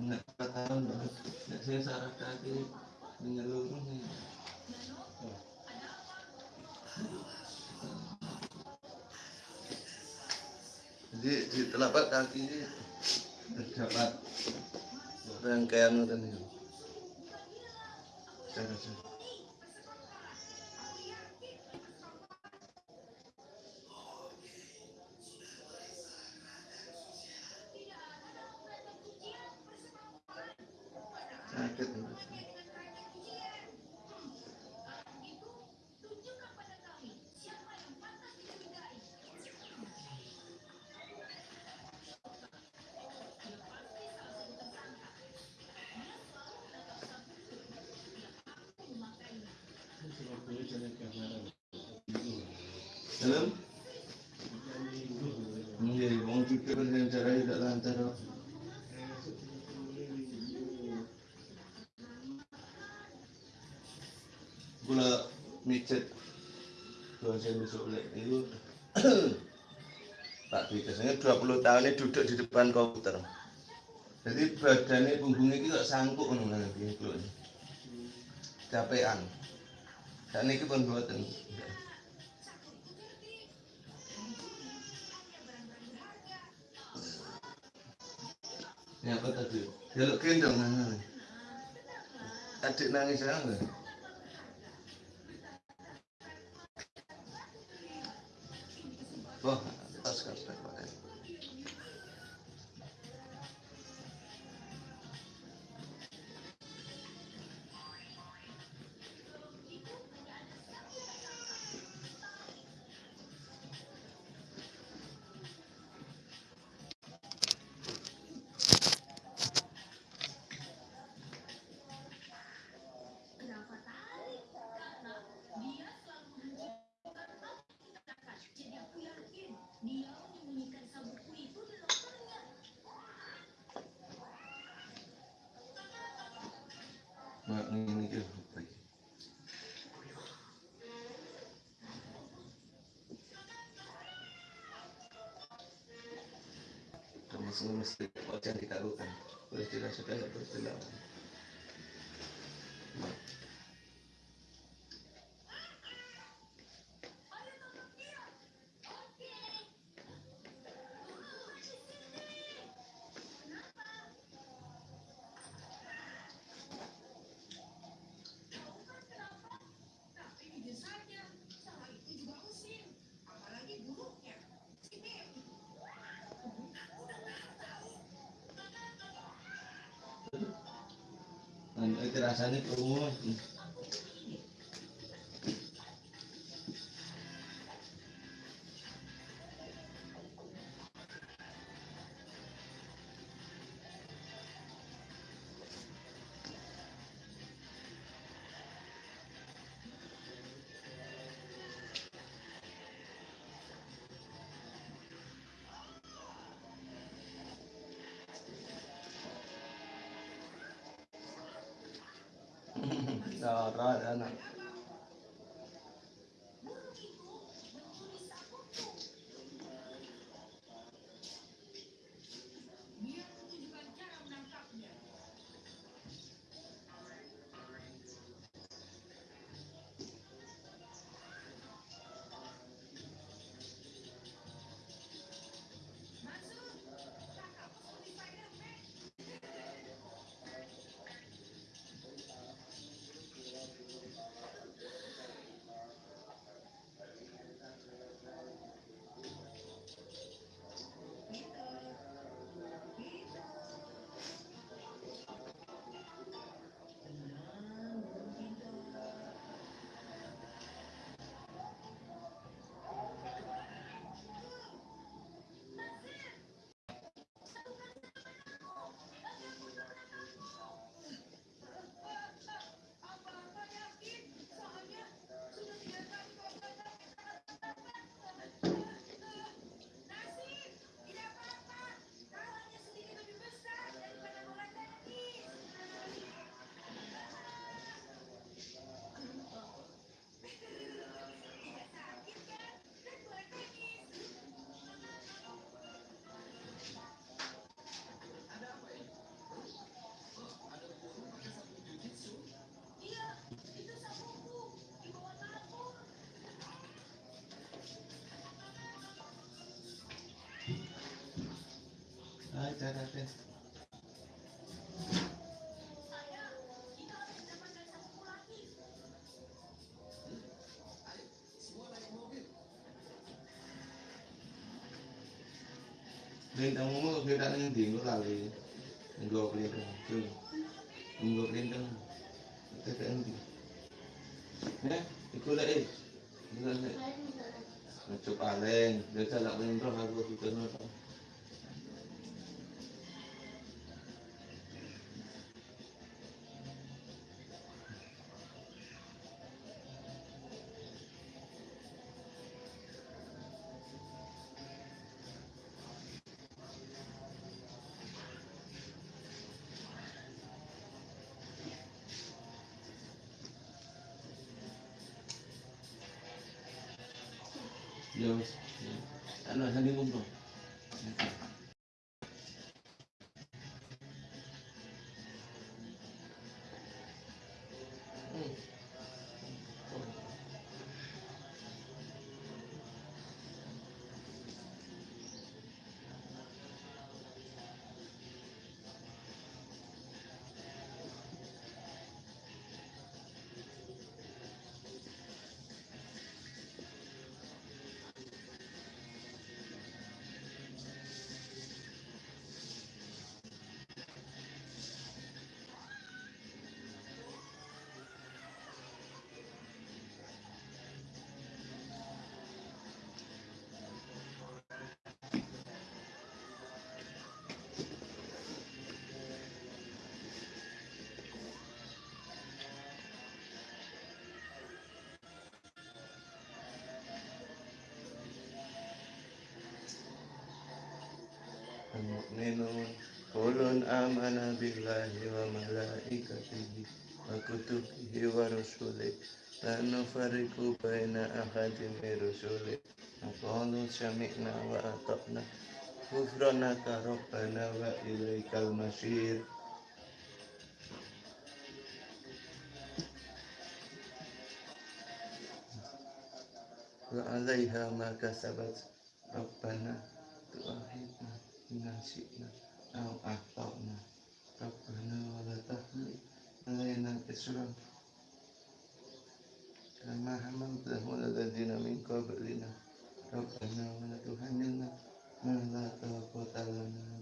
Nek tahun nek saya saraf kaki menyeluruh nih. Jadi di telapak kaki ini terdapat rangkaian tadi. Lek itu Pak Dwi biasanya 20 tahun ini duduk di depan komputer. Jadi badannya punggungnya itu tak sangkuk ngono nanti kalau. Capean. Dan ini pun buatan. Ya apa tadi? Jaluk gendong. Adik nangis ya Termasuk mesti yang dikarukan. Boleh tidak sudah tidak rasanya kerungu. Hai cara tes. Lintang mo, kita nang hindi mo lali. Ang go lintang. Tuh. Ang go lintang. Ito ka hindi. Eh, ikula eh. Ikula eh. Macam paling, dia salah menimbrah aku kita nak. Yo, المؤمنون كل آمن بالله وملائكته وكتبه ورسله لا نفرق بين أحد من رسله وقالوا سمعنا وأطعنا غفرانك ربنا وإليك المصير وعليها ما كسبت ربنا تؤاخذنا napansin na ang aktaw na. Kapag nawalatahan nalaya ng islam. Kama hamang dahon na gandi namin kabali na kapag nawalatuhan niya na malatawa po talaga na.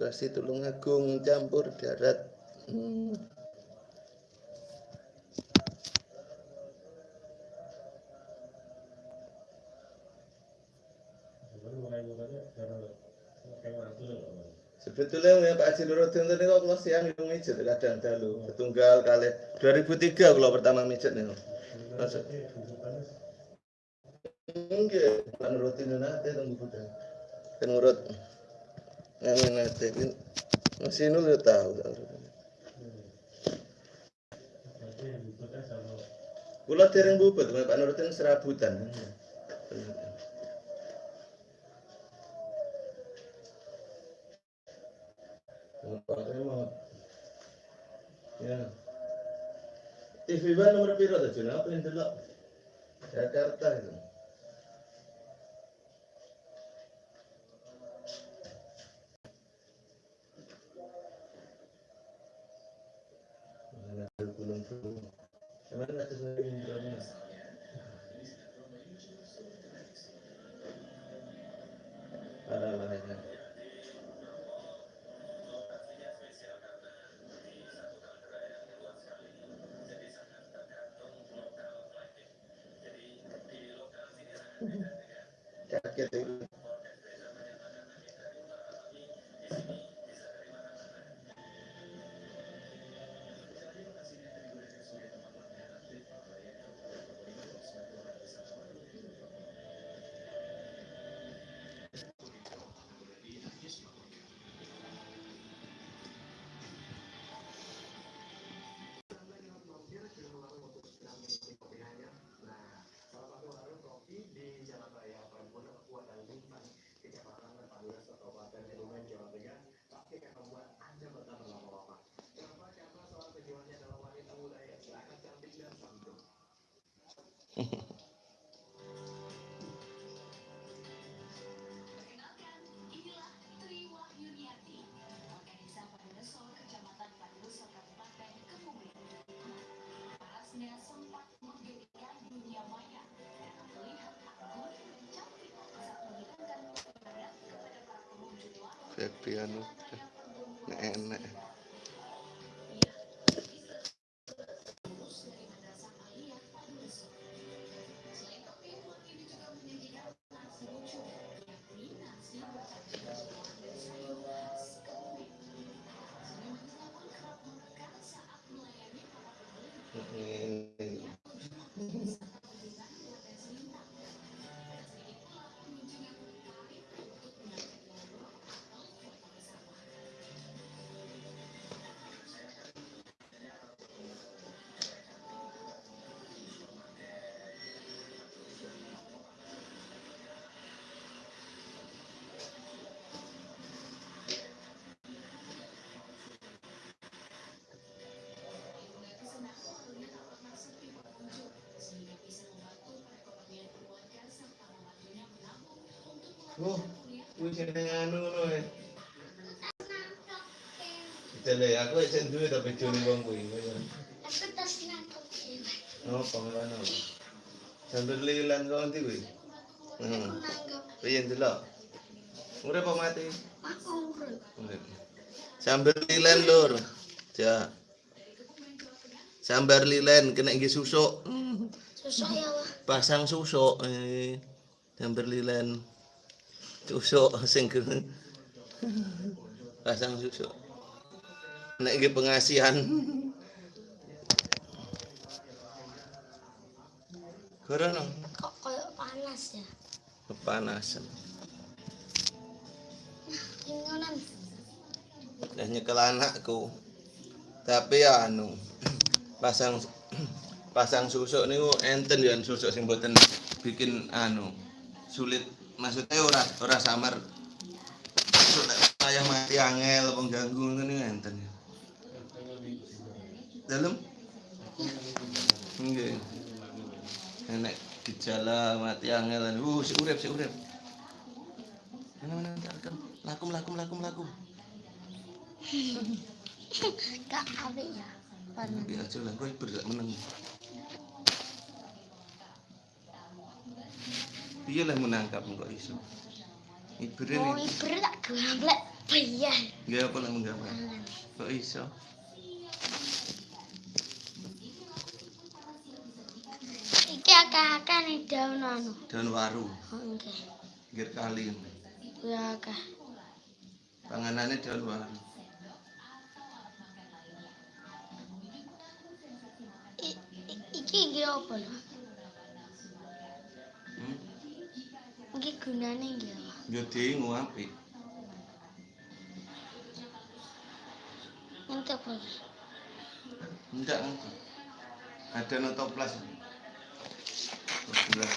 Lokasi Tulungagung campur darat. Hmm. Sebetulnya ya Pak Haji Nuruddin tadi kok kalau siang itu mijet kadang dalu tunggal kali 2003 kalau pertama mijet nih. Masuk. Enggak, Pak Nuruddin nanti tunggu budak. Kan nurut. Ngamen nanti masih nul tahu. Kula dereng bubut, Pak Nuruddin serabutan. Ya. Febriano enak Oh, wis sing anu ngono e. Aku sing duwe tapi jone wong kuwi. Aku tas nangkep Oh, pangalan apa? Sambil lilan kok nanti kuwi. Hmm. Nangkep Piye ndelok? Urip apa mati? aku. Urip. Sambil lilan lur. Ja. Sambar lilen kena nggih susuk. Susuk ya wah. Pasang susuk eh. Sambar lilen. Susuk sing. Pasang susuk. Nek nggih pengasihan. Corona Kok koyo panas ya? kepanasan. Ingonan. Dah nyekel anakku. Tapi ya anu pasang pasang susuk niku enten ya susuk sing mboten bikin anu sulit maksudnya ora ora samar ayah mati angel apa ganggu ngene enten ya. Dalem? Nggih. Nek gejala mati angel uh si urip si urip. Mana mana tak lakum lakum lakum lakum. Gak apik ya. Aja lah, gue bergak menang. Piye lah menangkap kok iso. Mau nih, iber tak gamblek piye? gak apa lah menggambar. Kok iso? Iki akeh-akeh nih daun anu. Daun waru, Oh, Oke. gir kali. Ya akeh. Panganannya daun waru. Iki iki apa lho? Iki gunane nggih. Yo dingu apik. Entar bos. Ndak. Ada notoplas. Notoplas.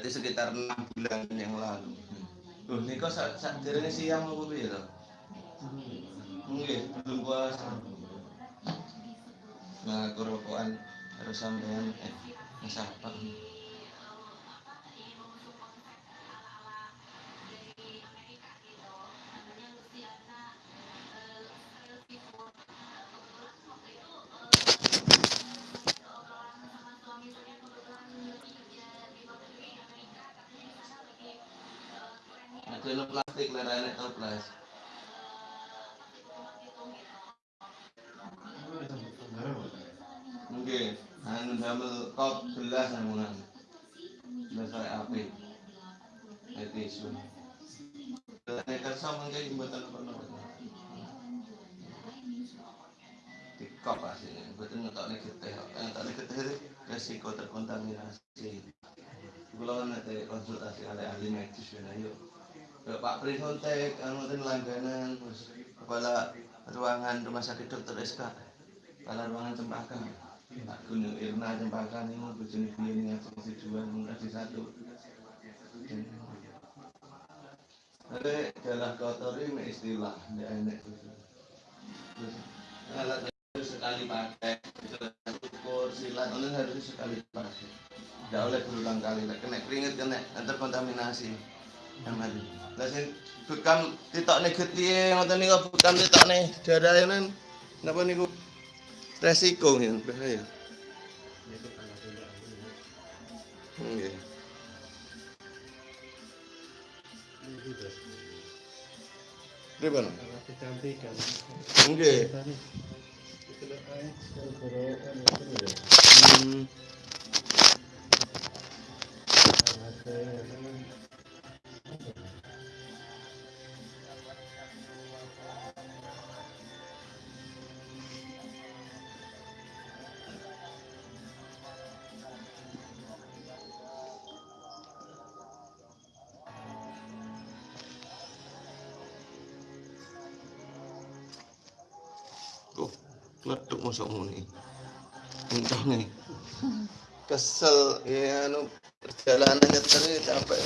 Berarti sekitar enam bulan yang lalu. Loh, ini kok sak sak derenge siang apa piye to? Nggih, belum puasa. Nah, kerokokan harus sampean eh ngesapa. Kop asline, mboten ngetokne getih. kok. Ngetokne getih itu resiko terkontaminasi. Kula nanti konsultasi oleh ahli medis ya yuk. Pak Prisontek, anu ten langganan, kepala ruangan rumah sakit dokter SK, kepala ruangan Cempaka. Aku nih Irna Cempaka nih mau piye ning ngasih tujuan ngasih satu. Ada jalan kotor ini istilah, tidak enak alat sekali pakai, ukur silat, itu harus sekali pakai. Tidak oleh berulang kali, lah kena keringet kena terkontaminasi. Yang ada. Lah sing bekam titokne getihe ngoten niku bekam titokne darah ini napa niku resiko ya bahaya. Pripun? kecantikan Nggih. Itu kletuk masuk muni. Entah nih. Kesel ya anu perjalanan nyetir ini capek.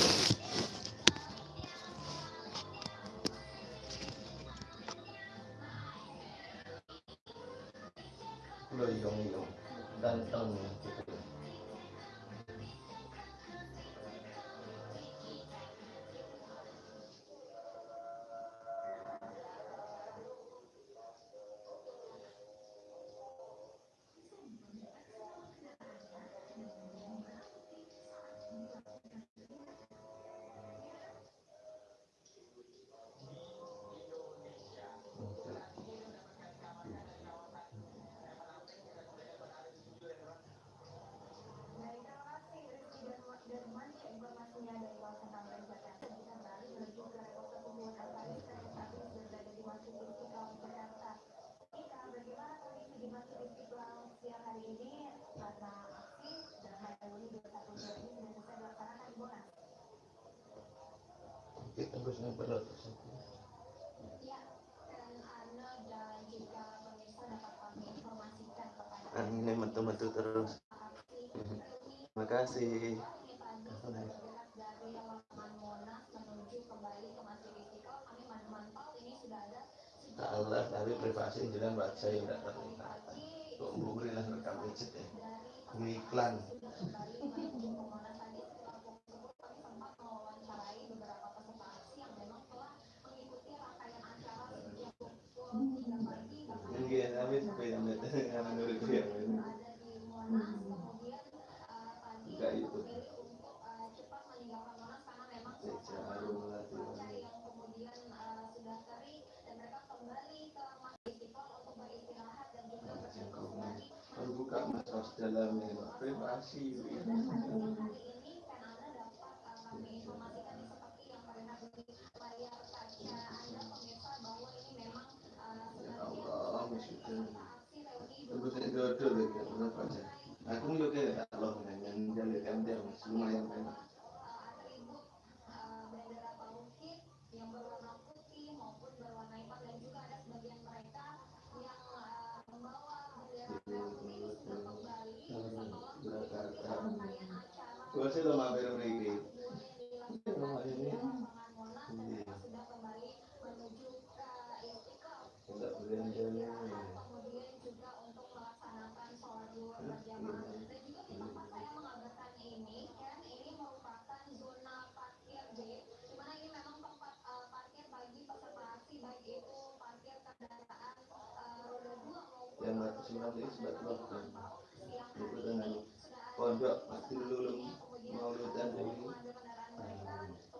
Kasih. Allah tapi privasi jalan buat saya tidak terlihat. Kok bukri lah rekam ya. Iklan. Ini tapi tapi amit karena menurut gue ya. Enggak itu. Jarum melatih. Kalau buka masalah dalamnya privasi. Batu sembilan itu dengan pondok pasti ini.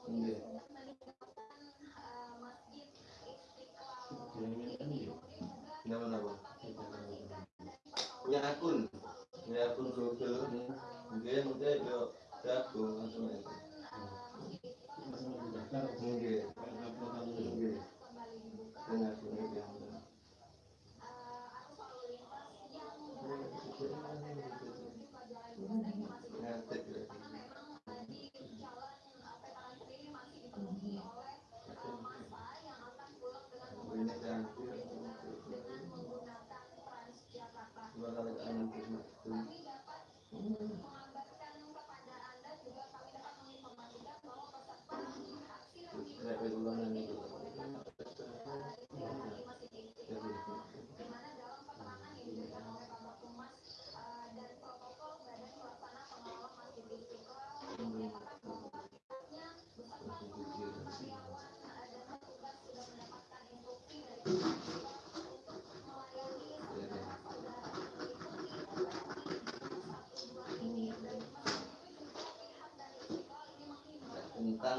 Iya. Punya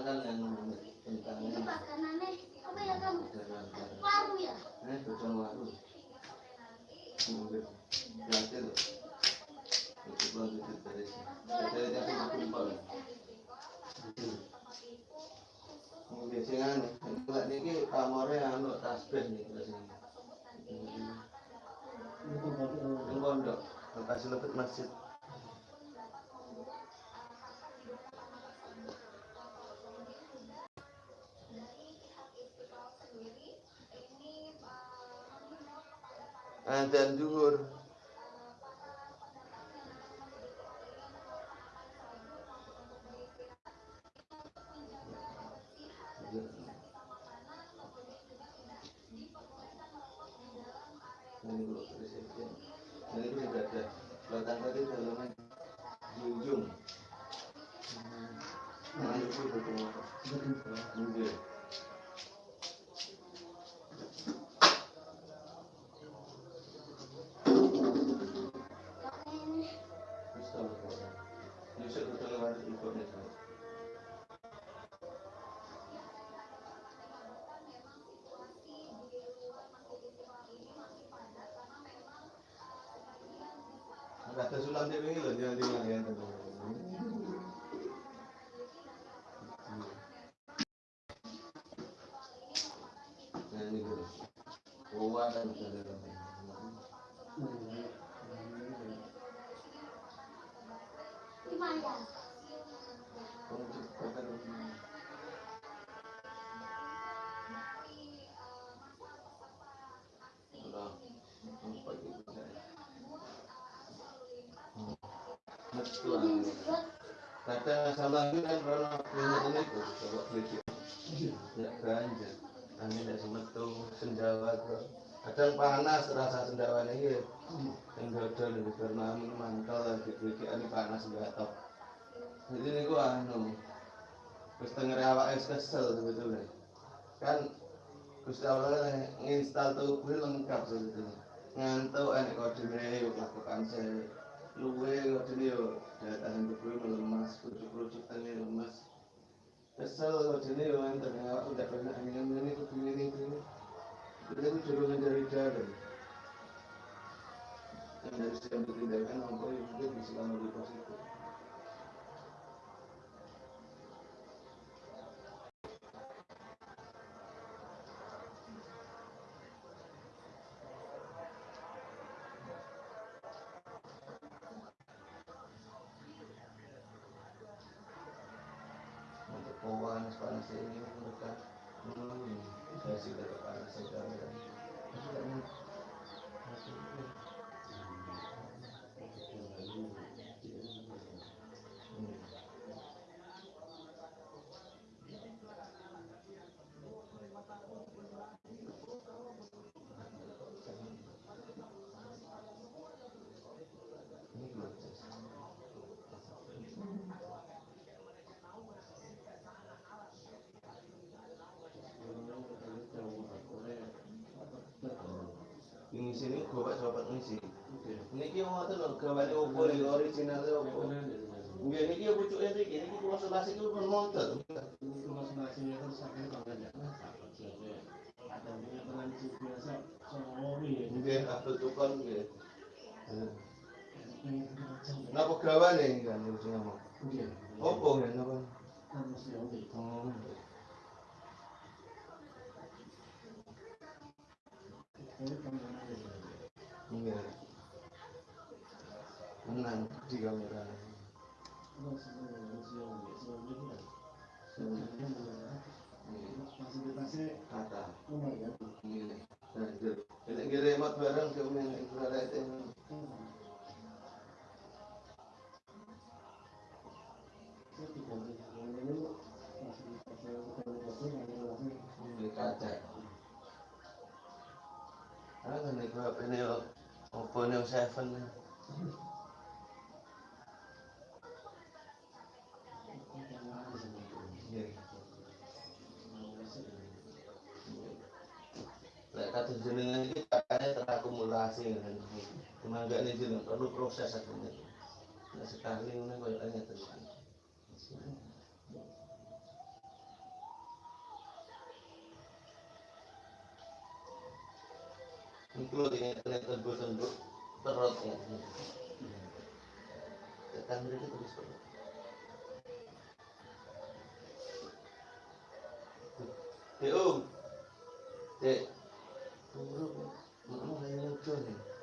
kan yang tentang Ini makanannya apa ya kamu? Paru ya? Eh, bocor waru. Loh. Itu belum sini. Dari tadi aku. Mungkin sing anu, enggak niki pamore anu tasbih nih terus ini. Itu pondok, lokasi lebet masjid. Adzan duhur. Kata sulam dia ini loh, Kadang sama itu kan karena minyak ini tuh coba beli. Ya ganja angin tidak semetu sendawa tuh. Kadang panas rasa sendawa ini ya. Ini karena angin mantel lagi beli ini panas nggak top. Jadi ini gua anu terus denger awak es kesel sebetulnya. Kan Gusti Allah nginstal tubuh lengkap sebetulnya. Ngantuk enek kodene yuk lakukan saya luwe kodene yuk daya tahan tubuh melemas kerucut-kerucut tangan lemas kesel kodene yuk ngantuk awak udah pernah angin ini kudu ini itu jadi aku dorongan dari dalam. Yang dari sekian tindakan mampu mungkin bisa lebih positif untuk panas panas ini mereka hmm, saya sih tidak panas saja dan tidak ini Hmm. Ini belum selesai. Ini sini gua pak sobat ngisi. Niki yang ngoten lho gawane opo iki original opo. Nggih niki yo pucuke niki niki kula selasi ku pun montor. itu masing-masing itu sakit banget ya. Ada punya tradisi biasa soal ya. Nggih kabeh tukon nggih. Ini Napa gawane kan yo sing ngomong. Iya. Opo nggih napa? Kan mesti oke. 这个没办法。那是那个东西，我是扔了。Kata. Ini kira hemat barang sih umi yang berada itu. Kata. Apa? Kata jenengan iki kakaknya terakumulasi kan. Cuma enggak nih jeneng perlu proses akhirnya. Nah sekali ngono koyo ngeten. Itu ini ternyata tembus perut ya. Tekan mereka terus perut. Dek om, dek, buruk, mau kayak lucu nih. Ya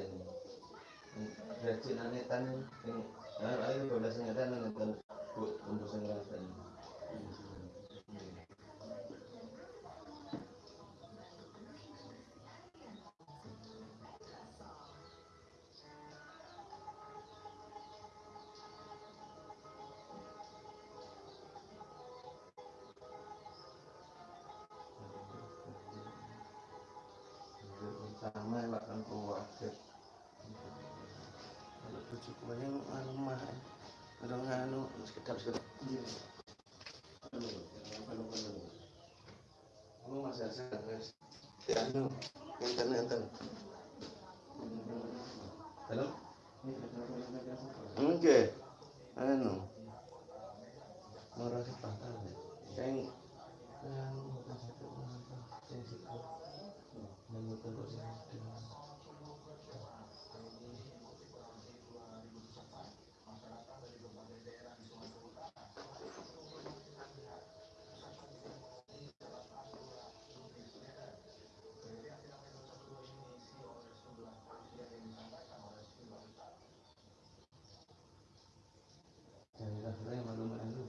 nih Pak ini. Gaji nanetan ini, nah ayo dua belas ngetan ngetan bu tembus ngetan. Sama Pak Banyak anu mah, orang anu kalau kalau Kamu masih ada guys? Ya anu, internet enten. Halo? Oke, anu, marah sepakat ya. Kayak anu? Saya betul kok saya situ. Jadi rasanya malu-malu.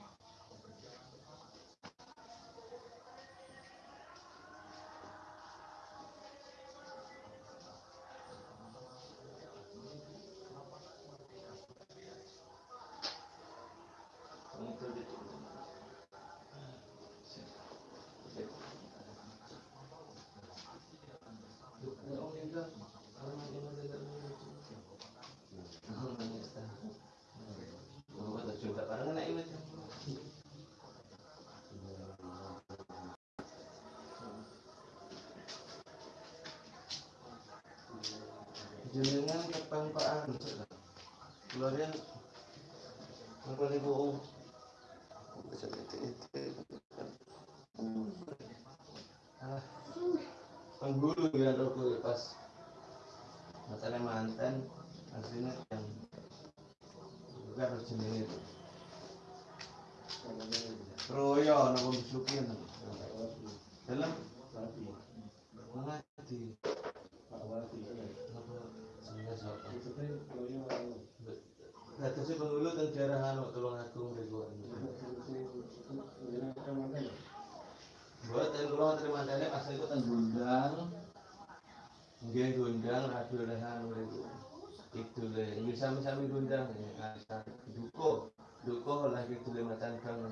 Jenengan Anu? Keluarnya apa nih Bu? Bisa itu itu. Bilang aku pas masalah mantan aslinya yang bukan harus jenenge itu. Royo napa besukin. Dalam si penghulu teng daerah anu Tulung Agung mriku. Mboten kula terima tele pas radio rehan mriku. Idule nggih sami-sami Gondang ya. Duko. Duko lah idule macan kang.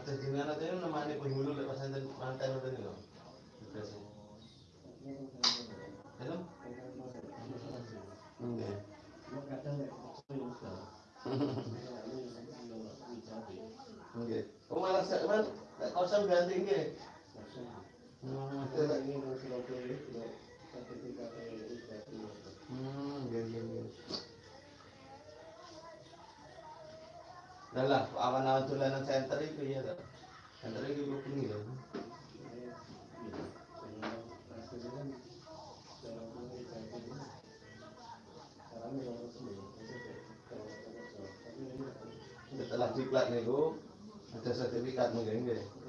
Mata jenengan aja yang namanya penghulu lepas enten mantan udah nih loh. Udah sih. Hello? Enggak. Enggak. Oh malah saya kan kosong ganti enggak. Hmm, itu lah. Hmm, enggak enggak enggak. Dah lah, awan-awan tulanan center itu ya. Center itu gue punya ya. Setelah diklat nih ada sertifikat mungkin enggak.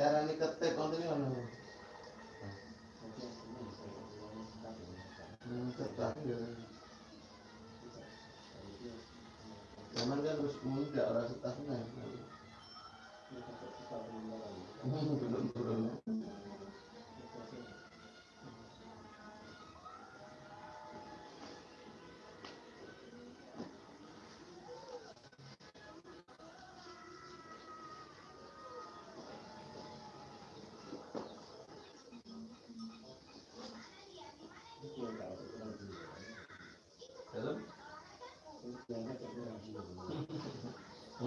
Cara ini ketik konten ini mana? Hmm, ketak ya. Zaman kan harus muda orang setahun ya. Hmm, belum belum.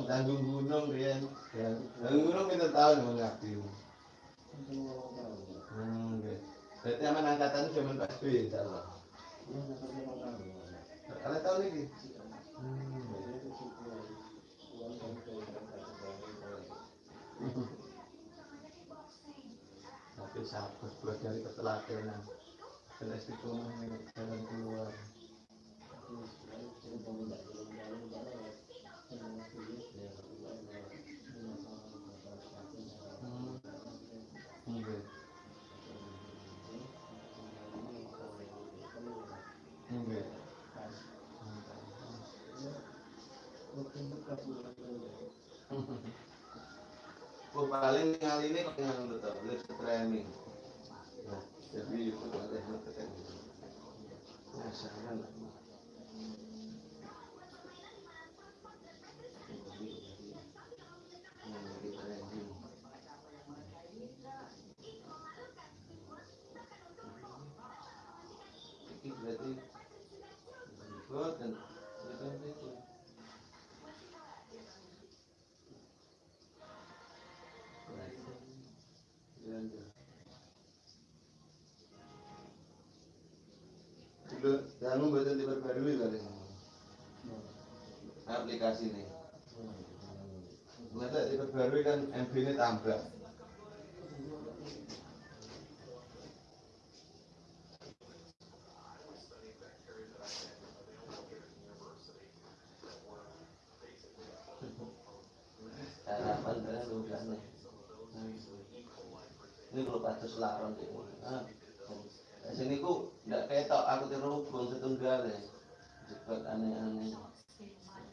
Tanggung gunung. Ya, tanggung gunung kita tahu. Hmm. Berarti aman angkatan cuma Pak SBY insya Allah. Kalian tahu nih? Hmm. Tapi sabar buat dari ketelatenan. Istiqomah nih jalan keluar. Oh, paling kali ini yang betul, lihat training. Nah, jadi ada yang betul. Masalah. Ini Dulu, kamu boten diperbarui kali. Aplikasi ini. Masa diperbarui kan MB ini tambah. Ini kalau kayak ngono ah Di sini ku ndak ketok aku terhubung setunggal ya. Cepet aneh-aneh.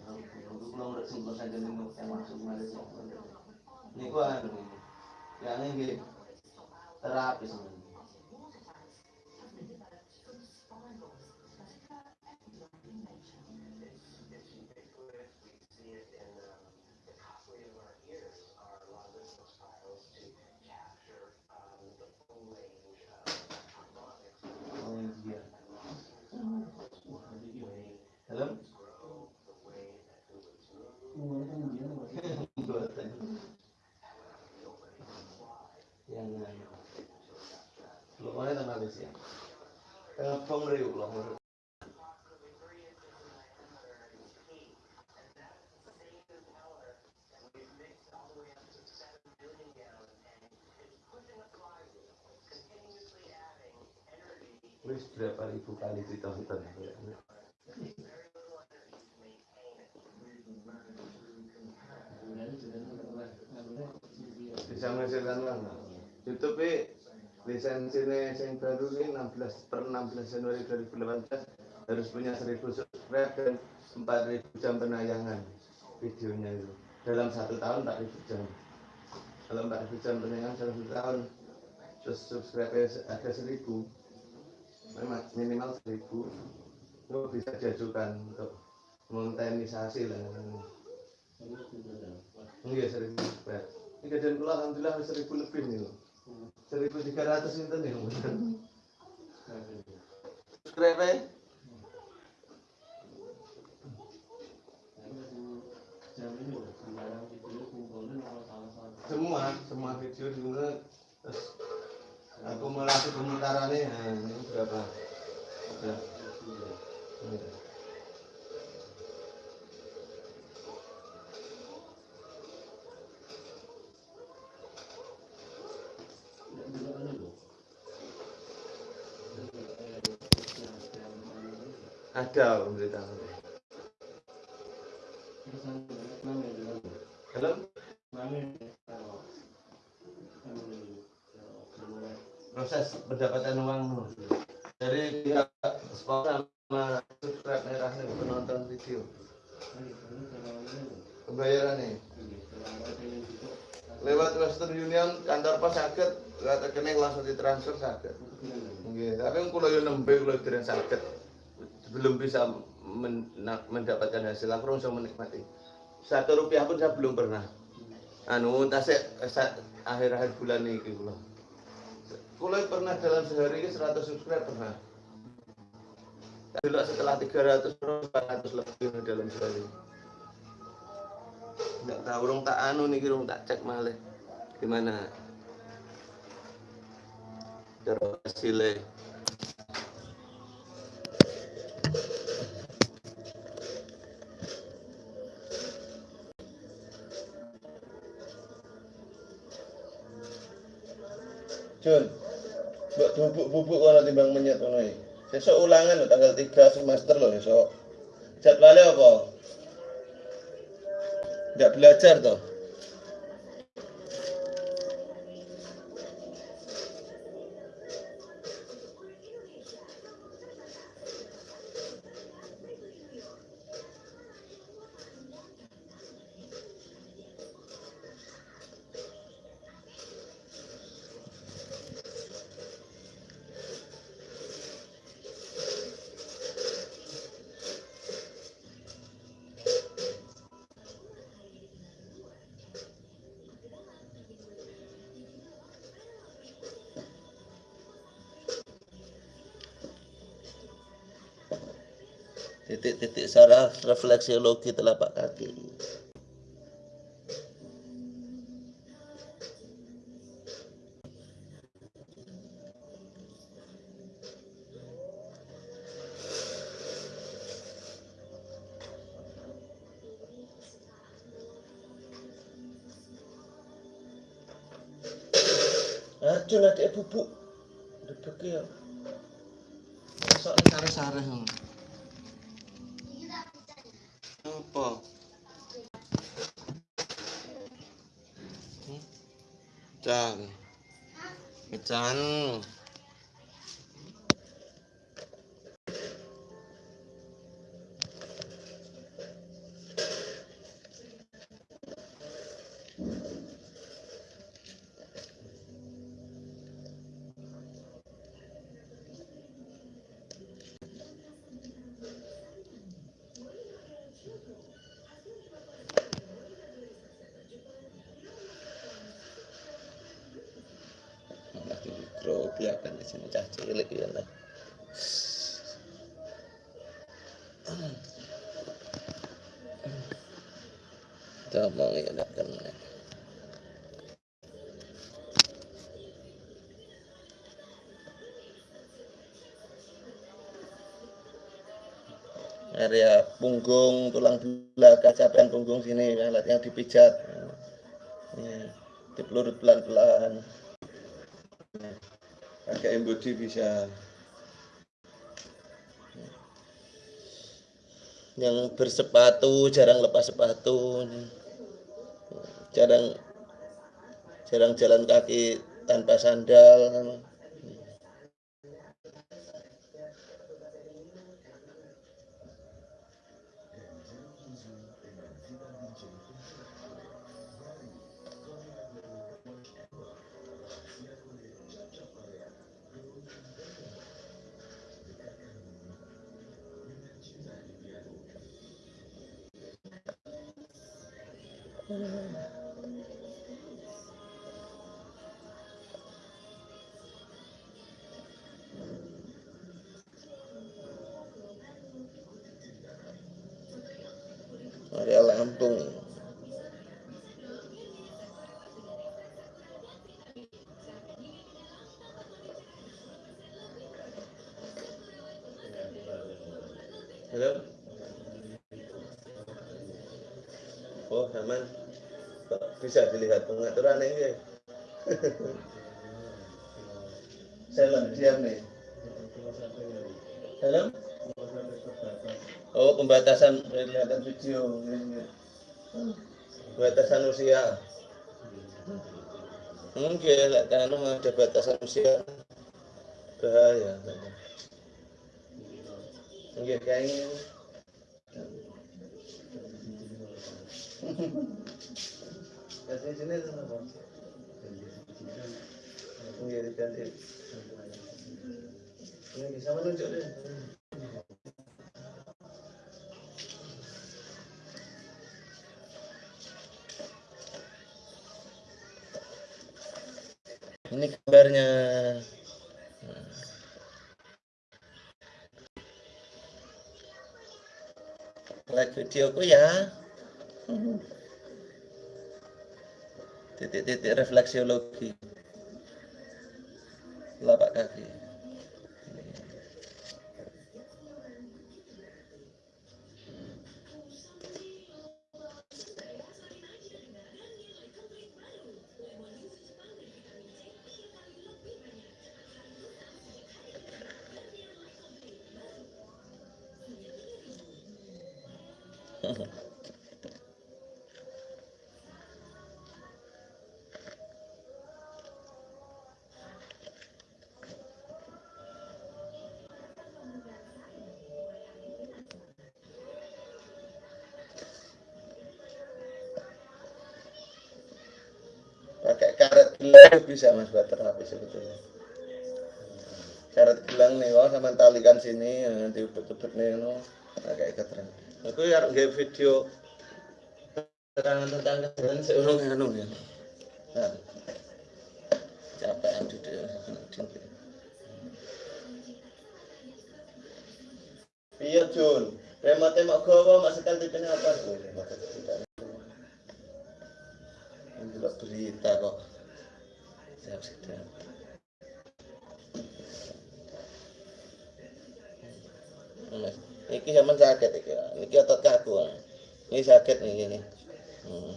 Aku pulang udah simpel saja nih yang masuk Malaysia ini ku anu yang ini terapi sebenarnya Oh iya. Hello? Umur kan dia masih Buatan. Yang anu. Lu mana tengah Malaysia? Wis berapa ribu kali ditonton ya. bisa menghasilkan uang YouTube lisensinya yang baru ini 16 per 16 Januari 2018 harus punya 1000 subscribe dan 4000 jam penayangan videonya itu dalam satu tahun 4000 jam kalau 4000 jam penayangan dalam satu tahun terus subscribe ada 1000 memang minimal 1000 itu bisa diajukan untuk monetisasi lah sudah Enggak seribu subscribe. Ini kejadian pula alhamdulillah seribu lebih nih loh. Seribu tiga ratus itu nih. Subscribe Semua, semua video diunggah terus akumulasi pemutarannya nah, ini berapa? Ini. juga anu loh Ada pemberitahuan. Halo? Proses pendapatan uang dari pihak sponsor sama subscribe merah penonton video. Pembayaran nih. lewat Western Union kantor pos sakit lewat rekening langsung ditransfer sakit tapi kalau yo nembe kalau dereng sakit belum bisa men- mendapatkan hasil aku langsung menikmati. Satu rupiah pun saya belum pernah. Anu tasik akhir-akhir bulan ini kulo kulo pernah dalam sehari ini 100 subscribe pernah. Dulu setelah 300 400 lebih dalam sehari. Nggak tahu urung tak anu nih urung tak cek malih. Gimana? Cara hasilnya Jun, buat bubuk-bubuk kalau timbang menyet ngono. Besok ulangan lho tanggal 3 semester loh besok. Jadwalnya apa? Nggak belajar toh? Titik-titik saraf refleksiologi telapak kaki. Ya area punggung tulang belakang capean punggung sini alatnya dipijat. Ya, dipelurut pelan-pelan pakai embody bisa. Yang bersepatu jarang lepas sepatu. Jarang jarang jalan kaki tanpa sandal Lampung Halo Oh, aman. Bisa dilihat pengaturan ini? Saya diam nih. Halo? Oh, pembatasan kelihatan video. Batasan usia. Mungkin lah kan ada batasan usia. Bahaya. Mungkin kayaknya. Kasih sini apa? Mungkin. Ini bisa menunjuk deh. Ini gambarnya. Like videoku ya. Titik-titik refleksiologi. Bisa mas buat terapi sebetulnya. Karet gelang nih wah sama talikan sini ya, nanti ubet-ubet nih no pakai ikat rambut aku ya nggak video keterangan tentang keterangan seorang anu ya. Nah, capek aduh deh iya Jun. Remote mak gawa sekali tipenya apa Ini sakit nih ini. Hmm.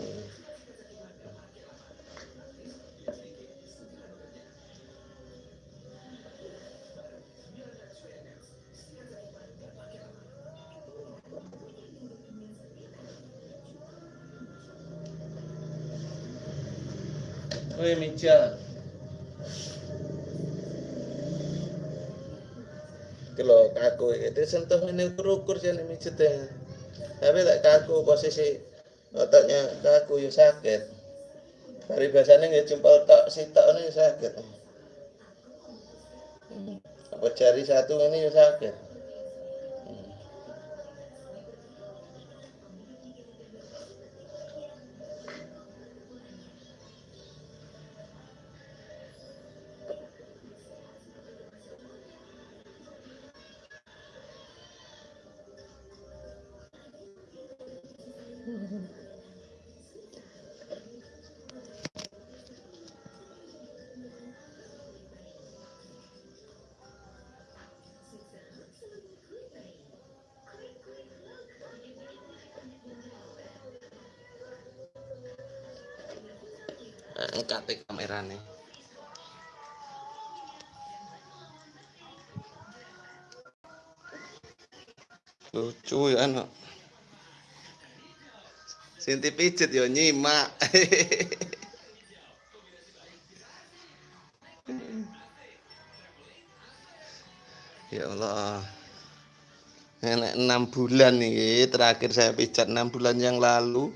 Hmm. Woi meja. Kalau kaku itu sentuh ini ukur-ukur jangan mijetnya. Tapi tak kaku posisi otaknya kaku ya sakit. Biasanya nggak jempol tok si tok ini sakit. Hmm. Apa jari satu ini ya sakit. E kamerane lucu ya anak Sinti pijet ya nyimak. Ya Allah. Enak enam bulan nih terakhir saya pijat enam bulan yang lalu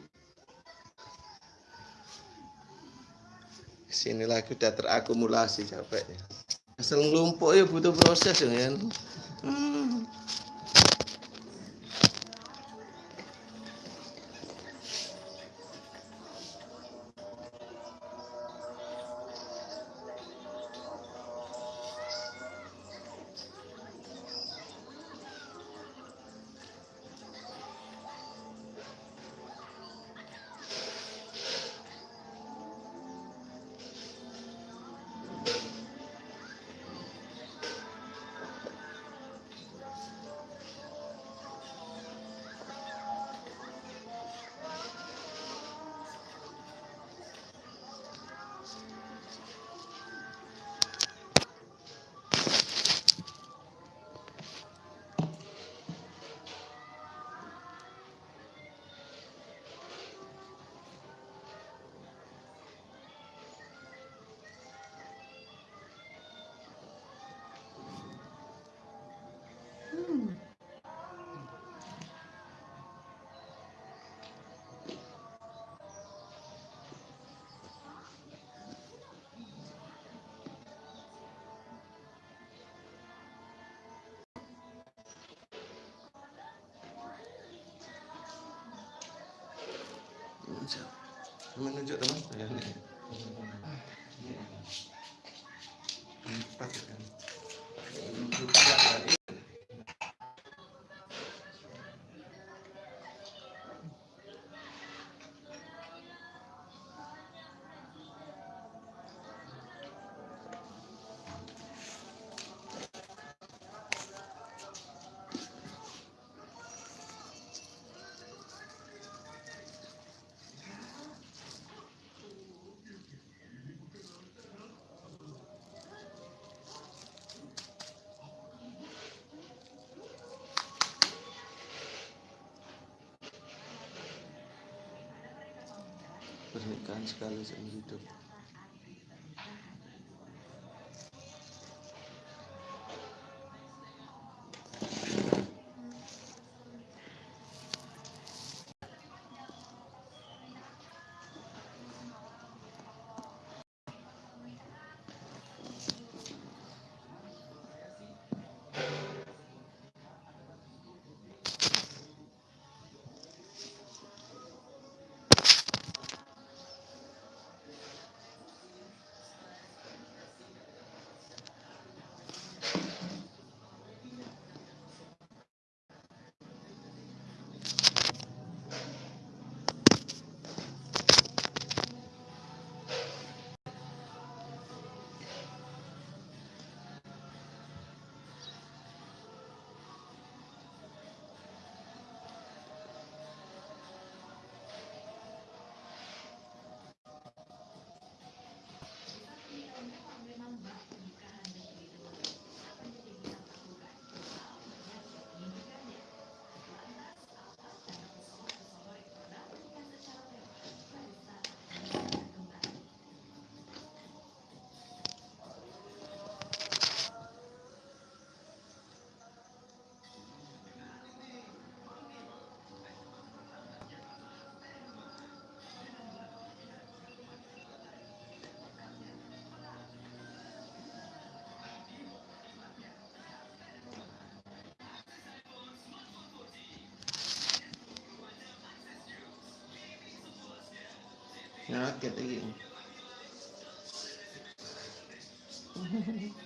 sini lagi udah terakumulasi capeknya asal ngelumpuk ya butuh proses ya kan hmm. Menunjuk teman. Ya empat kan pernikahan sekali seumur hidup Nyakit lagi. Hmm?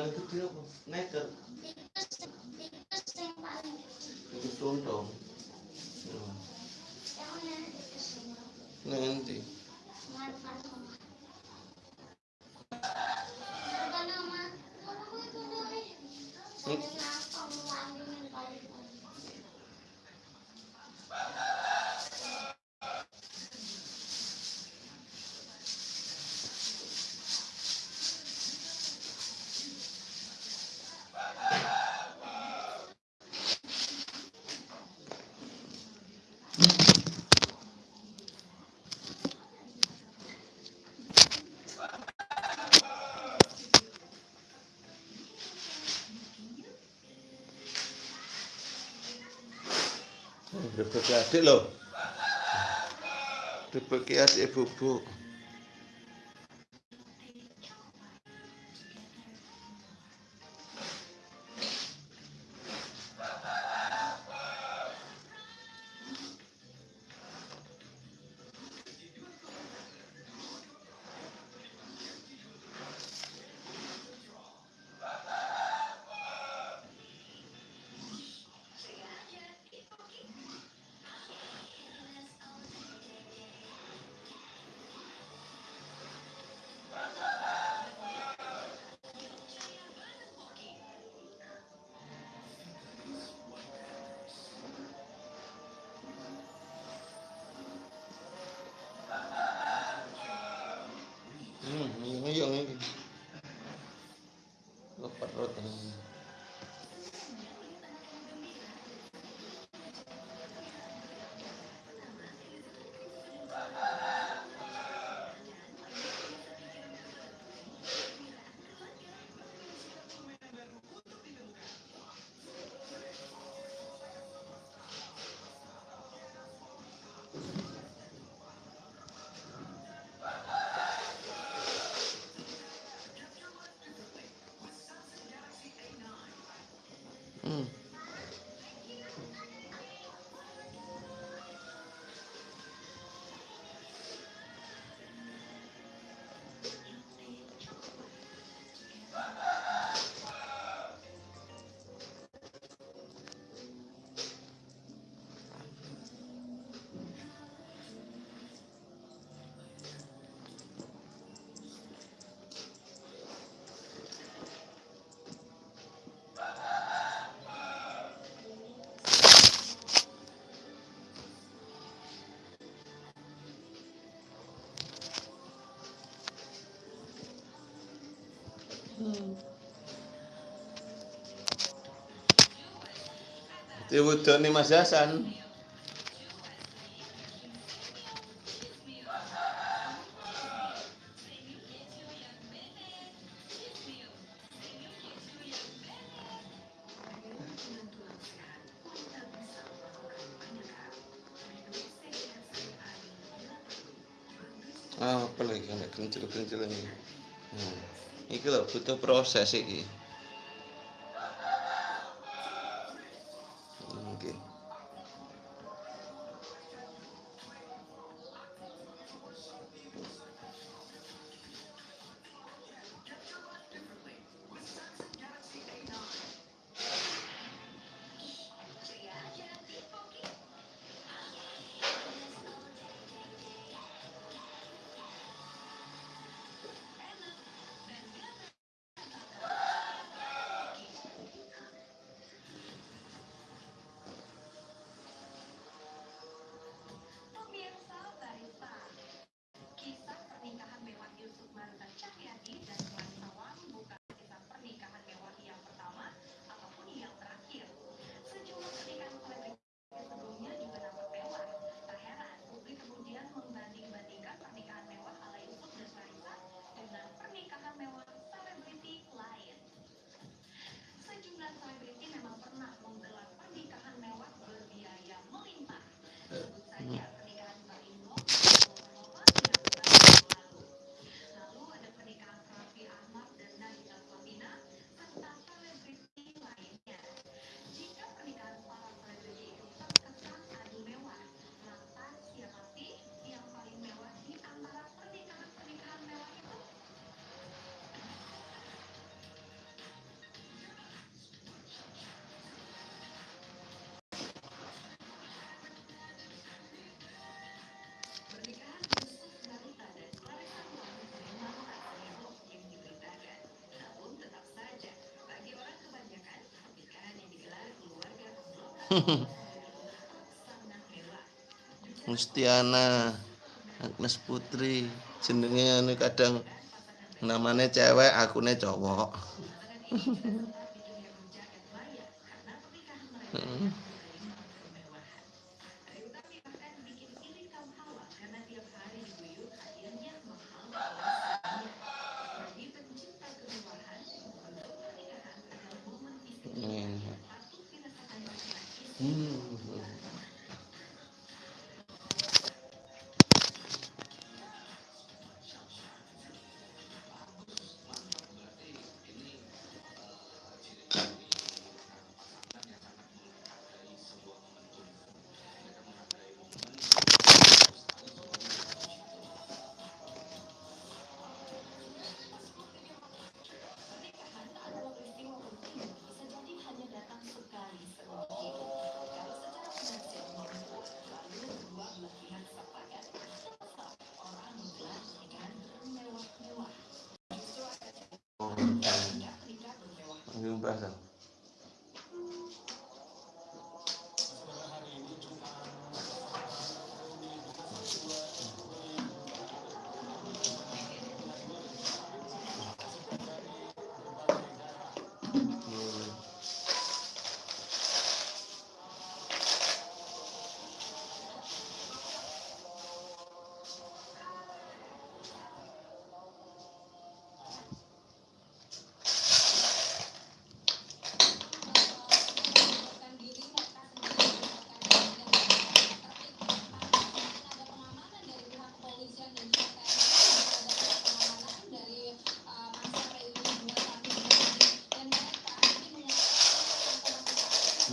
Negara gede apa? Neger. Tikus sing paling gede. Tikus tuntung. Ya. Ya. Nanti. Berbagi adik loh. Berbagi adik bubuk. Diwudoni Mas Hasan. Butuh proses iki. Mustiana Agnes Putri jenenge anu kadang namanya cewek akune cowok.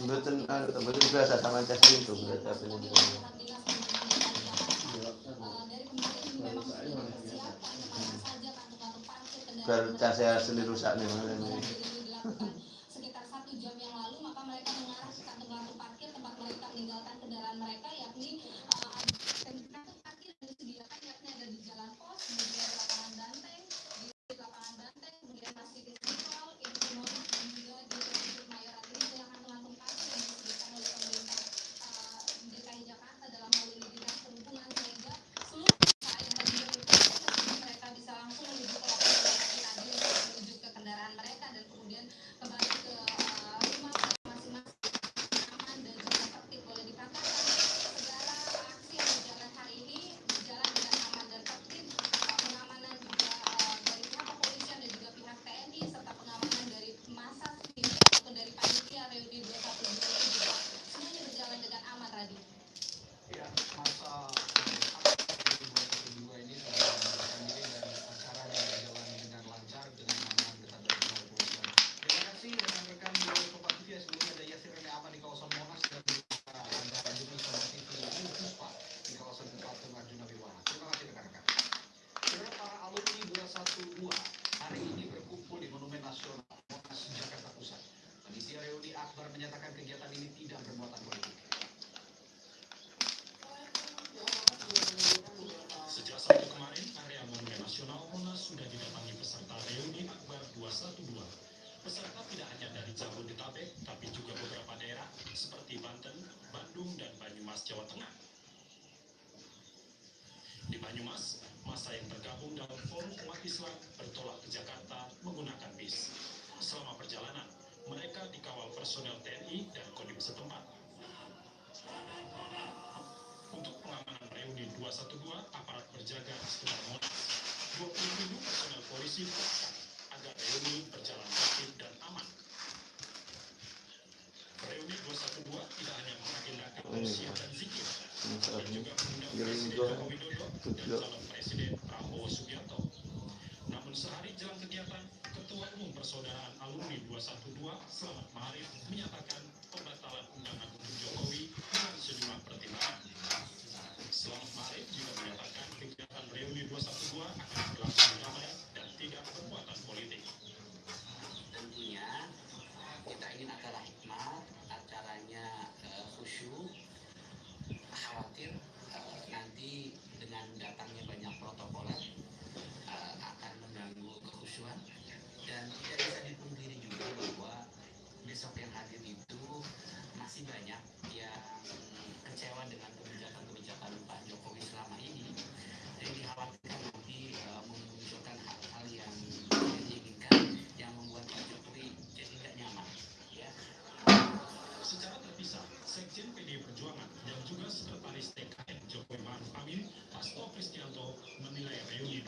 mboten anu, mboten biasa sama cah itu berarti apa yang biar cah saya sendiri rusak nih Islam bertolak ke Jakarta menggunakan bis. Selama perjalanan, mereka dikawal personel TNI dan Kodim setempat. Untuk pengamanan reuni 212, aparat berjaga di sekitar Monas. 20 ribu personel polisi dikerahkan agar reuni berjalan tertib dan aman. Reuni 212 tidak hanya mengagendakan usia dan zikir, tapi juga mengundang Presiden Joko Widodo dan calon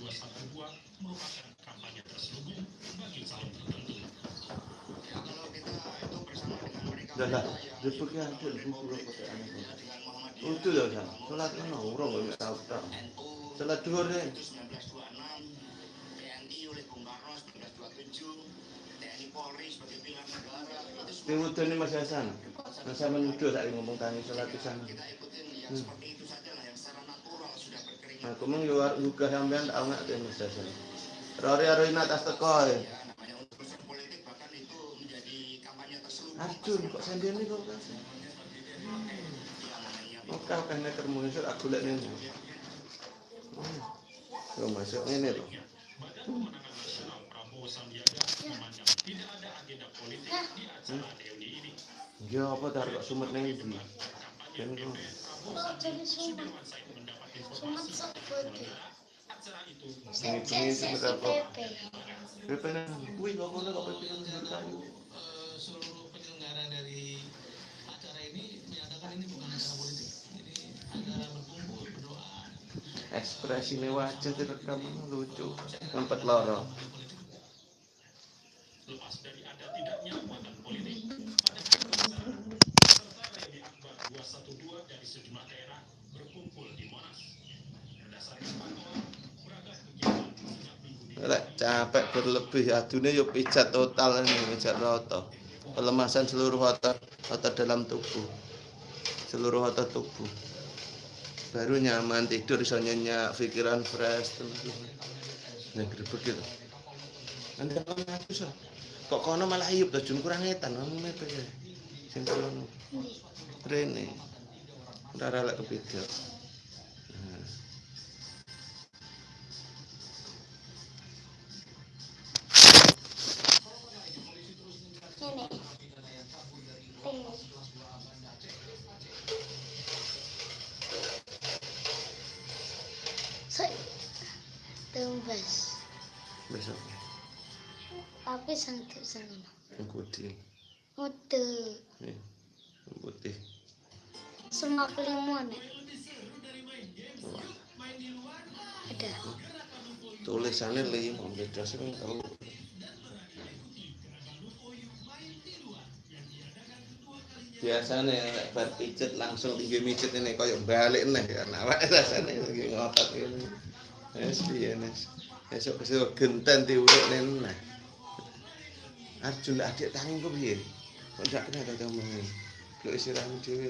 merupakan kampanye terselubung bagi calon tertentu. Kita itu bersama dengan Muhammadiyah Itu sholat orang Sholat dua deh. itu 1926 TNI oleh Bung Karno 1927 TNI Polri sebagai pilar negara itu semua Tiwudu ini Mas Hasan. Mas saya menuduh saya ngomong sholat di sana. kita ikutin yang seperti itu saja lah yang secara natural sudah berkeringat Aku mung yo juga sampean tak nggak deh Mas Hasan. Rori aroi atas teko Arjun kok sendiri nih kok kasih. namanya Oke, oke, ini termuncul aku masuk ada agenda politik di acara reuni ini. Ya apa taruh sumet iki. Kampanye Kan kok. Pepe. Pepe nang, wih kok kono kok pepe nang kayu. Eh, seluruh penyelenggara dari acara ini menyatakan ini bukan acara politik. Jadi acara berkumpul berdoa. Ekspresi wajah direkam lucu. Tempat loro. lepas dari ada tidaknya muatan politik pada serta reuni akbar 212 dari sejumlah daerah Lek capek berlebih adune yo pijat total ini pijat roto. Pelemasan seluruh otot otot dalam tubuh. Seluruh otot tubuh. Baru nyaman tidur bisa nyenyak, pikiran fresh terus. Nah, begitu. Nanti kalau ngaku so. Kok kono malah hiup tuh jun kurang etan kamu mepe. Sing kono. Rene. Ora rela kepidal. Tapi sangkep sana. ngkudi. Mutu. Nih. Putih. Semua kelimuan ya. Ada. tulisannya lima beda sih kalau biasanya nek bar pijet langsung tinggi mijet ini koyo balik nih kan awak rasanya lagi ngotot ini es piye nes esok esok genten diurut nih Arjun adik tangi kok piye? Kok ndak kena tau tau mengene. Lu istirahat dhewe.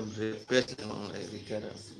Kembebet emang lagi bicara. Ini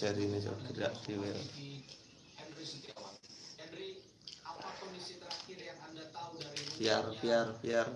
jari ini coba gerak diwel biar biar biar.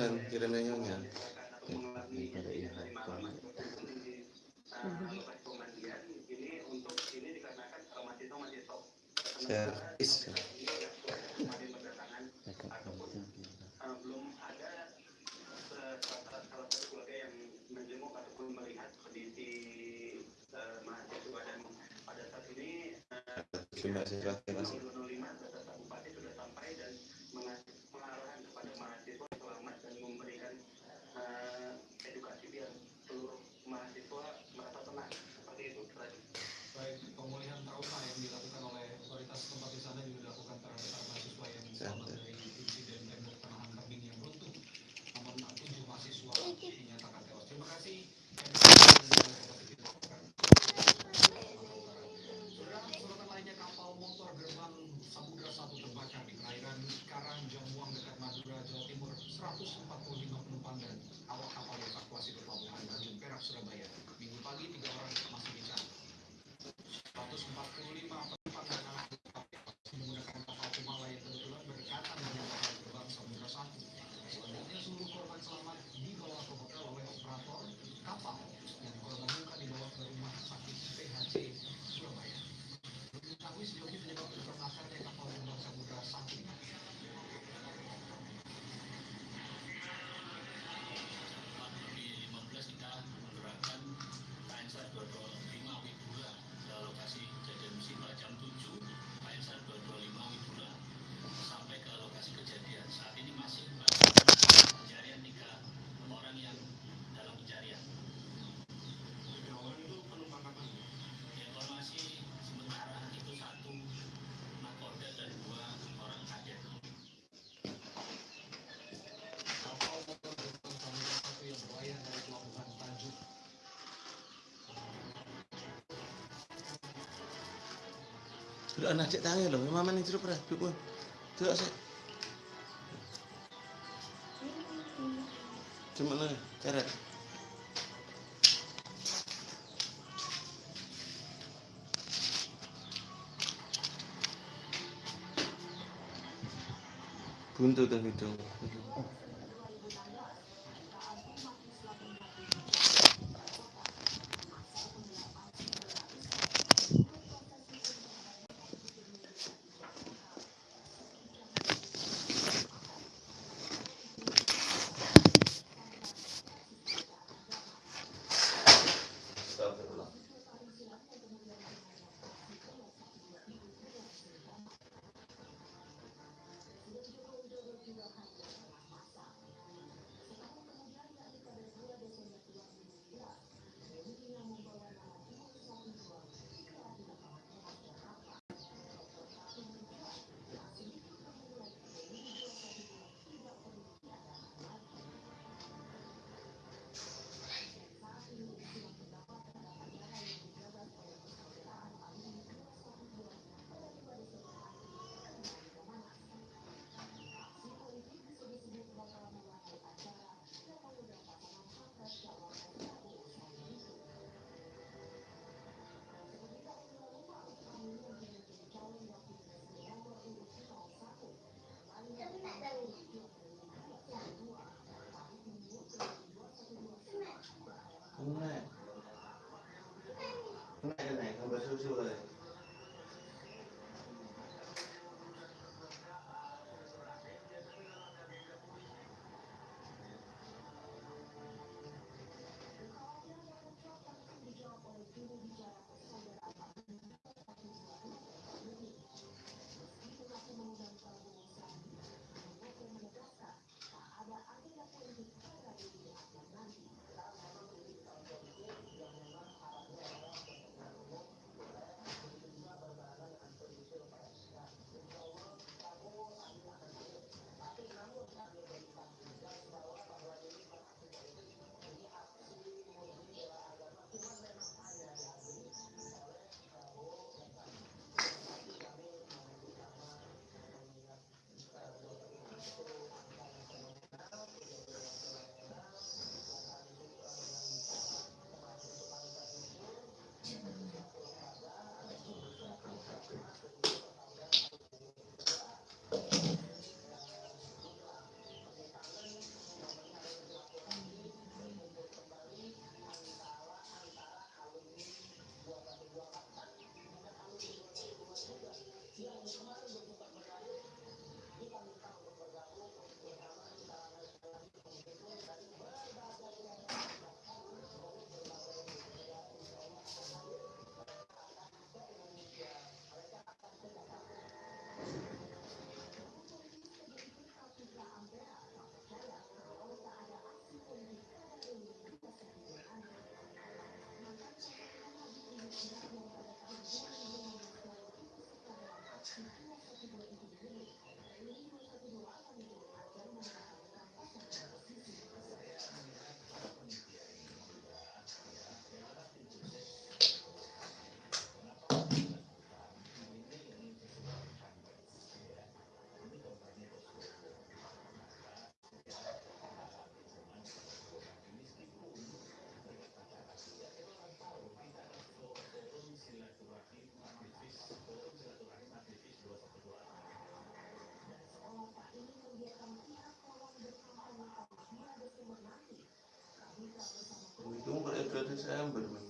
Sunan kirim Belum. Iya. Terima kasih. Delok anak cek tangi lho, mama ning jero pra, duk. Delok sik. Cuma nih, ceret. Buntu tuh hidung. kötü sen bilirsin.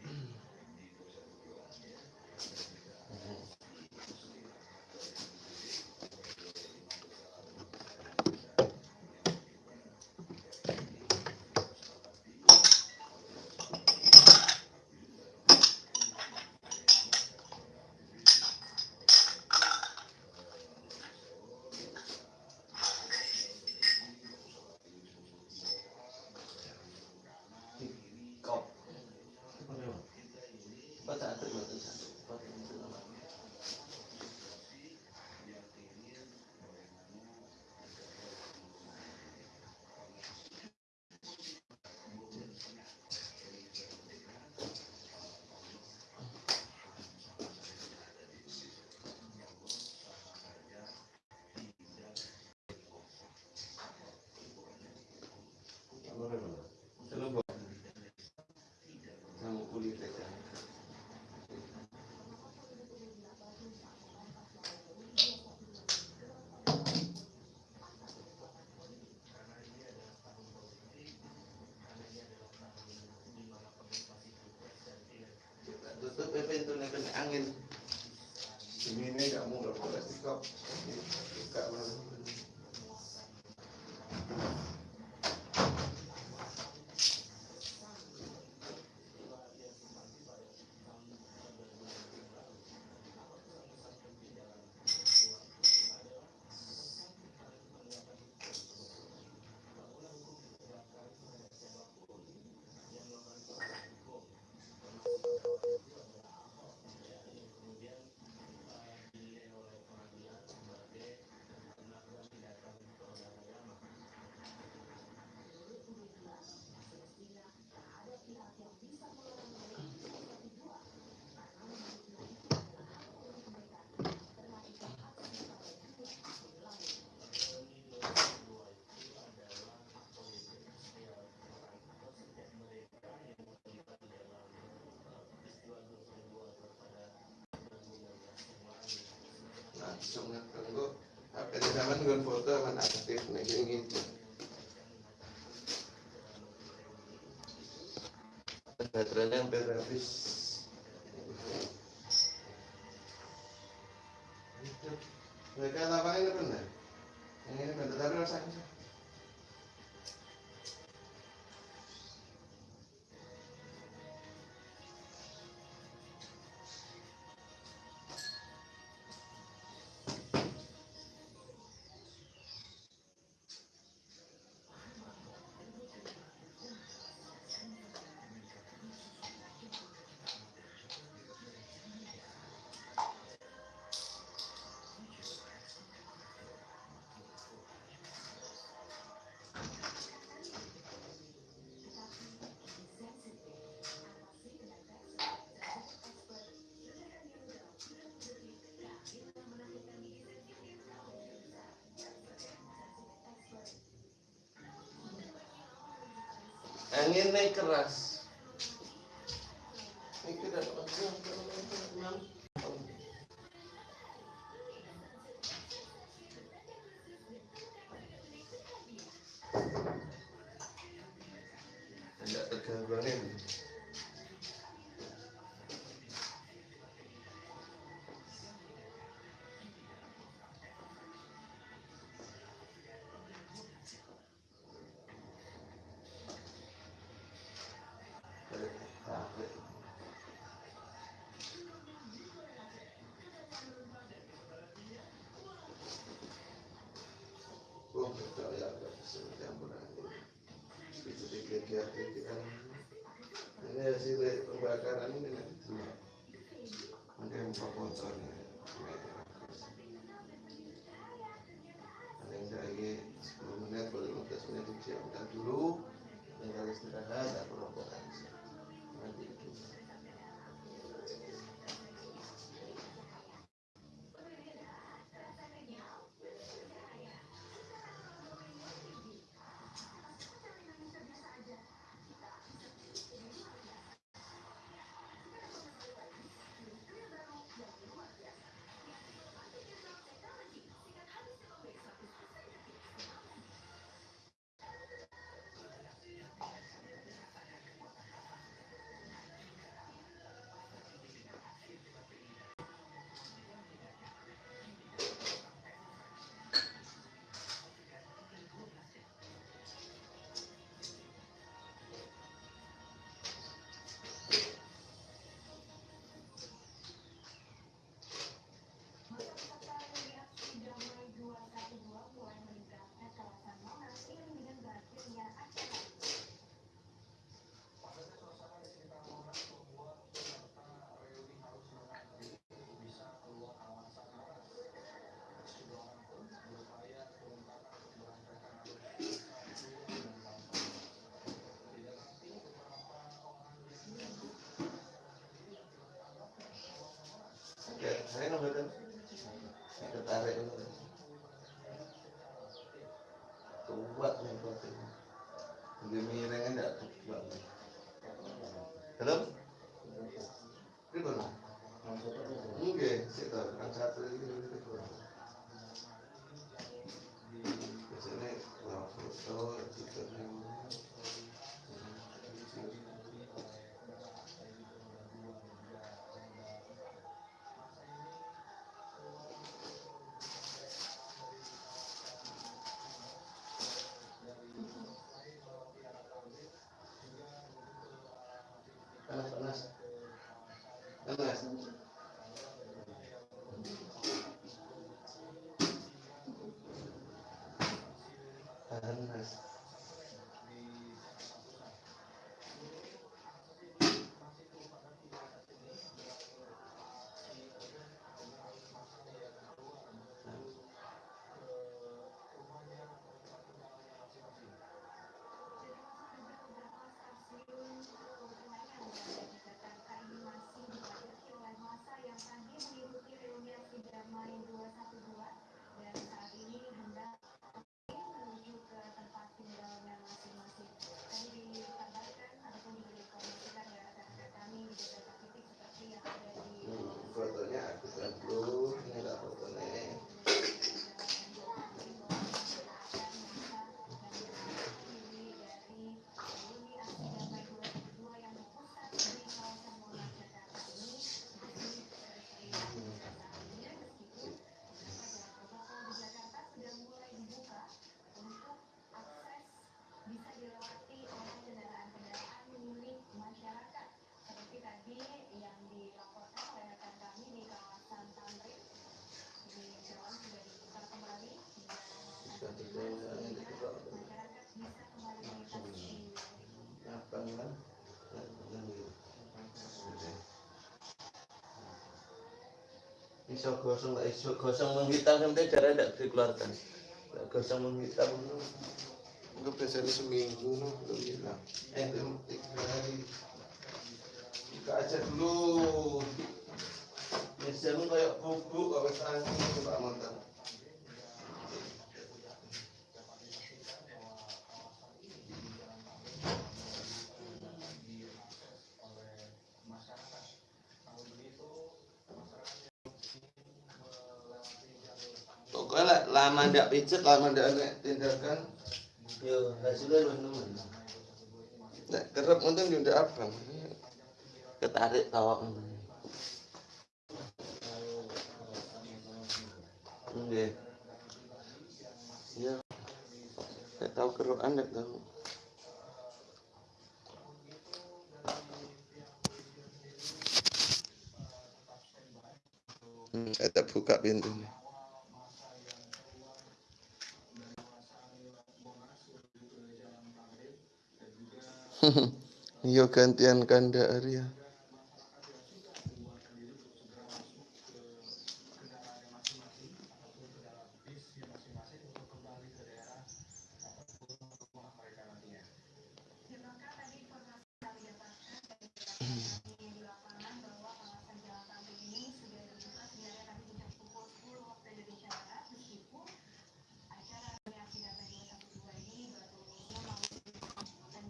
privatizar. pintu nih kena angin. Ini nggak mudah kalau sikap. Sikap mana? semangat tenggo apa di zaman gon foto kan aktif nih ingin Baterai yang terapis Mereka lapangan pernah Anginnya keras. saya nggak tertarik kuat nih protein iso gosong lah iso gosong menghitam sampai darah tidak dikeluarkan. Nggak gosong menghitam itu. Biasanya seminggu belum hilang. Eh belum tiga hari. Buka aja dulu. Biasanya kayak bubuk kalau tangki pak mantan lama ndak nek tindakan yo hasilnya nemen nek kerep untung yo ndak abang ketarik tawak Nggih. Ya. Nggak tahu keruan, nggak tahu. Saya tak buka pintunya. Iya gantian kanda Arya.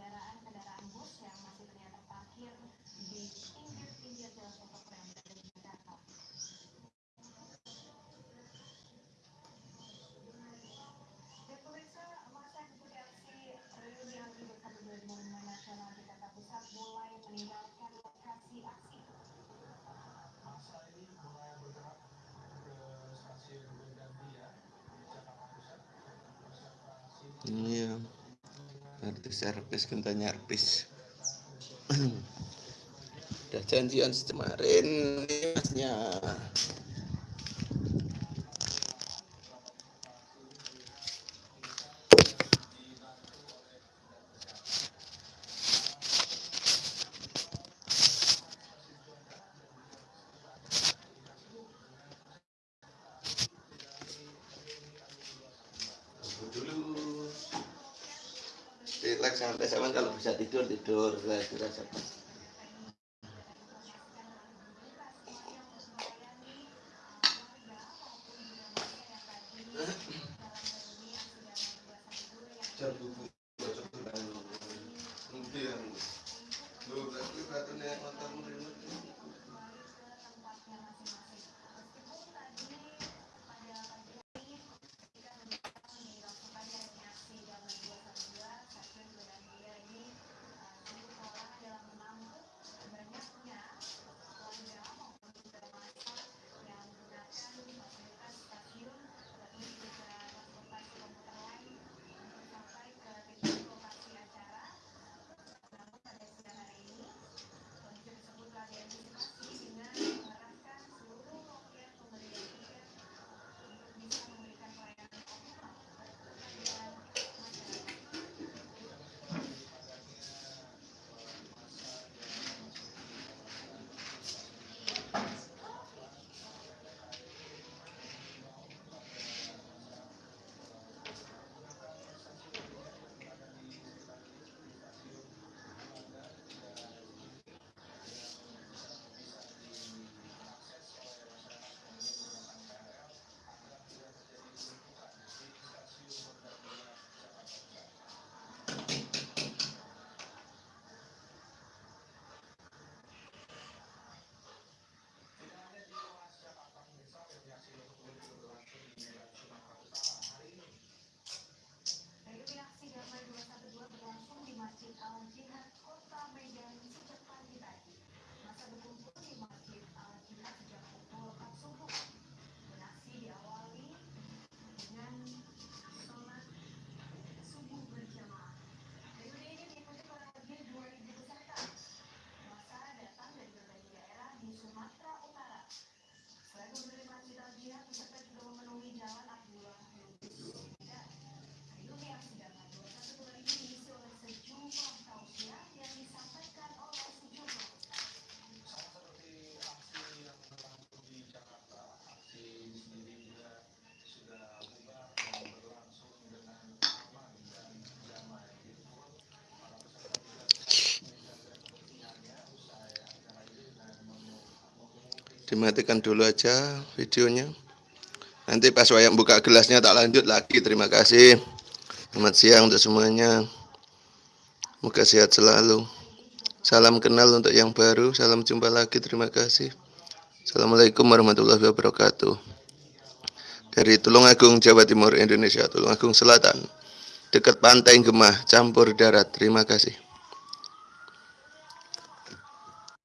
kendaraan-kendaraan bus yang masih ternyata parkir di pinggir-pinggir jalan protokol yang berada di Jakarta. Dan pemirsa, masa ikuti aksi reuni Akbar 125 Nasional Jakarta Pusat mulai meninggalkan lokasi aksi. Masa ini mulai bergerak ke stasiun Gondangdia, Jakarta Pusat. Observasi Iya. Servis gentanya artis. Udah janjian kemarin masnya. Dimatikan dulu aja videonya. Nanti pas wayang buka gelasnya tak lanjut lagi. Terima kasih. Selamat siang untuk semuanya. Semoga sehat selalu. Salam kenal untuk yang baru. Salam jumpa lagi. Terima kasih. Assalamualaikum warahmatullahi wabarakatuh. Dari Tulungagung Jawa Timur Indonesia. Tulungagung Selatan. Dekat pantai Gemah campur darat. Terima kasih